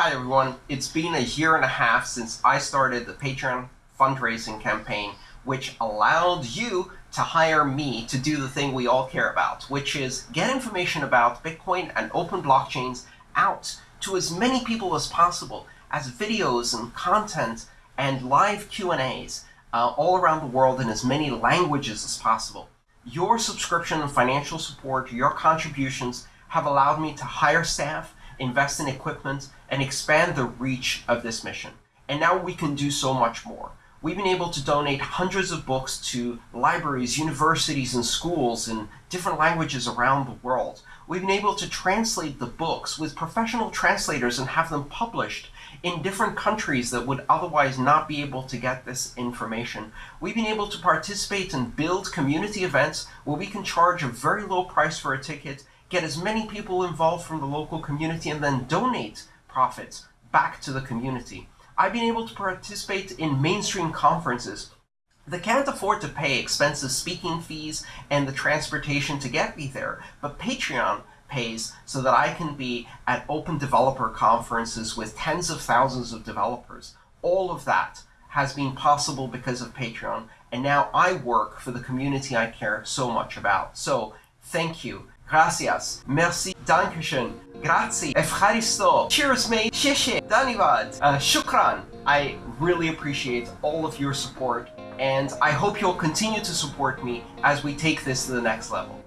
Hi everyone, it's been a year and a half since I started the Patreon fundraising campaign, which allowed you to hire me to do the thing we all care about, which is get information about Bitcoin and open blockchains out to as many people as possible as videos and content and live Q&As uh, all around the world in as many languages as possible. Your subscription and financial support, your contributions have allowed me to hire staff, invest in equipment, and expand the reach of this mission. And now we can do so much more. We've been able to donate hundreds of books to libraries, universities, and schools in different languages around the world. We've been able to translate the books with professional translators and have them published in different countries that would otherwise not be able to get this information. We've been able to participate and build community events where we can charge a very low price for a ticket, get as many people involved from the local community, and then donate profits back to the community. I've been able to participate in mainstream conferences that can't afford to pay expensive speaking fees and the transportation to get me there, but Patreon pays so that I can be at open developer conferences with tens of thousands of developers. All of that has been possible because of Patreon, and now I work for the community I care so much about. So, thank you. Gracias. Merci. Dankeschön. Grazie. Efcharisto. Cheers, mate. Sheshe. Danivad. Uh, shukran. I really appreciate all of your support, and I hope you'll continue to support me as we take this to the next level.